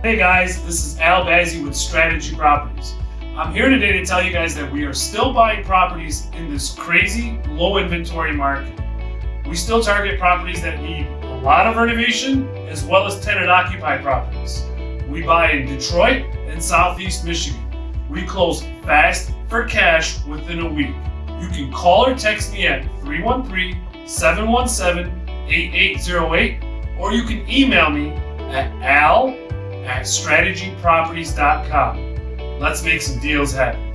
Hey guys, this is Al Bazzi with Strategy Properties. I'm here today to tell you guys that we are still buying properties in this crazy low inventory market. We still target properties that need a lot of renovation as well as tenant occupied properties. We buy in Detroit and Southeast Michigan. We close fast for cash within a week. You can call or text me at 313 717 8808 or you can email me at al at strategyproperties.com. Let's make some deals happen.